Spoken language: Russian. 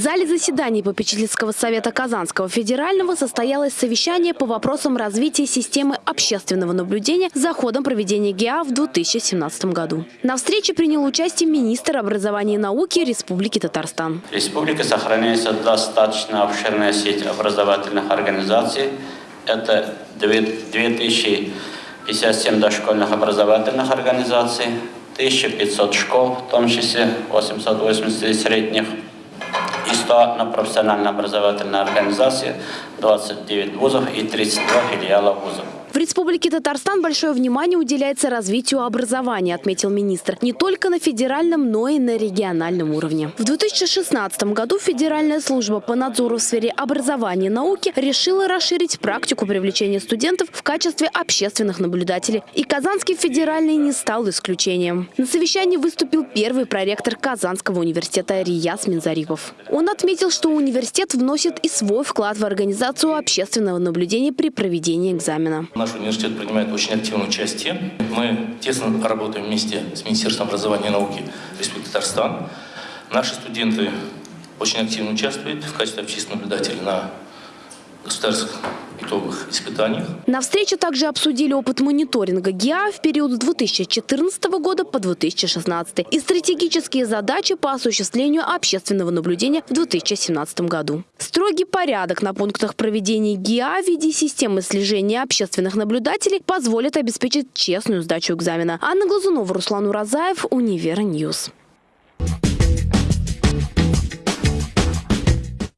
зале заседаний попечительского совета Казанского федерального состоялось совещание по вопросам развития системы общественного наблюдения за ходом проведения ГИА в 2017 году. На встрече принял участие министр образования и науки Республики Татарстан. В республике сохраняется достаточно обширная сеть образовательных организаций. Это 2057 дошкольных образовательных организаций, 1500 школ, в том числе 880 средних, и 100 на профессионально-образовательные организации, 29 вузов и 32 филиала вузов. Республике Татарстан большое внимание уделяется развитию образования, отметил министр. Не только на федеральном, но и на региональном уровне. В 2016 году Федеральная служба по надзору в сфере образования и науки решила расширить практику привлечения студентов в качестве общественных наблюдателей. И Казанский федеральный не стал исключением. На совещании выступил первый проректор Казанского университета Рияс Минзарипов. Он отметил, что университет вносит и свой вклад в организацию общественного наблюдения при проведении экзамена. Наш университет принимает очень активное участие. Мы тесно работаем вместе с Министерством образования и науки Республики Татарстан. Наши студенты очень активно участвуют в качестве общественных наблюдателей на государственных итоговых испытаниях. На встрече также обсудили опыт мониторинга ГИА в период с 2014 года по 2016 и стратегические задачи по осуществлению общественного наблюдения в 2017 году. Строгий порядок на пунктах проведения ГИА в виде системы слежения общественных наблюдателей позволит обеспечить честную сдачу экзамена. Анна Глазунова, Руслан Уразаев, Univer News.